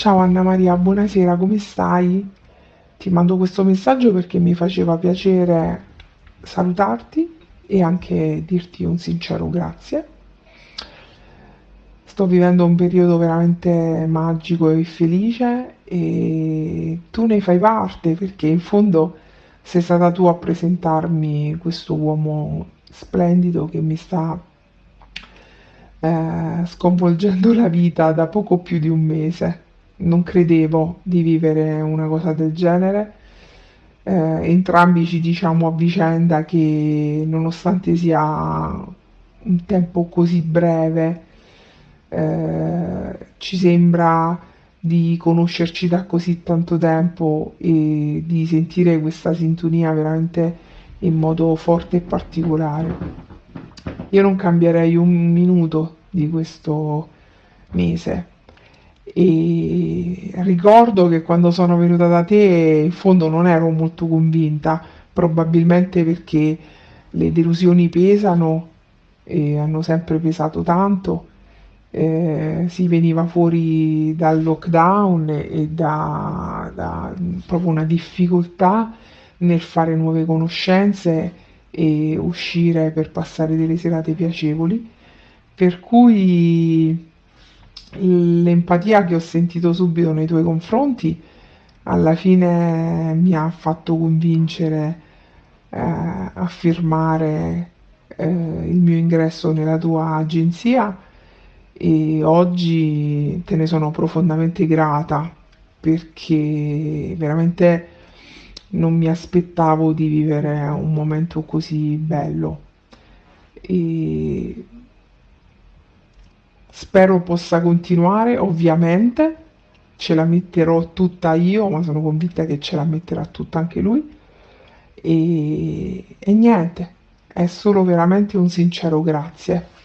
Ciao Anna Maria, buonasera, come stai? Ti mando questo messaggio perché mi faceva piacere salutarti e anche dirti un sincero grazie. Sto vivendo un periodo veramente magico e felice e tu ne fai parte perché in fondo sei stata tu a presentarmi questo uomo splendido che mi sta eh, sconvolgendo la vita da poco più di un mese. Non credevo di vivere una cosa del genere. Eh, entrambi ci diciamo a vicenda che nonostante sia un tempo così breve, eh, ci sembra di conoscerci da così tanto tempo e di sentire questa sintonia veramente in modo forte e particolare. Io non cambierei un minuto di questo mese e ricordo che quando sono venuta da te in fondo non ero molto convinta, probabilmente perché le delusioni pesano e hanno sempre pesato tanto. Eh, si veniva fuori dal lockdown e da, da proprio una difficoltà nel fare nuove conoscenze e uscire per passare delle serate piacevoli, per cui l'empatia che ho sentito subito nei tuoi confronti alla fine mi ha fatto convincere eh, a firmare eh, il mio ingresso nella tua agenzia e oggi te ne sono profondamente grata perché veramente non mi aspettavo di vivere un momento così bello. E spero possa continuare, ovviamente ce la metterò tutta io, ma sono convinta che ce la metterà tutta anche lui e, e niente, è solo veramente un sincero grazie.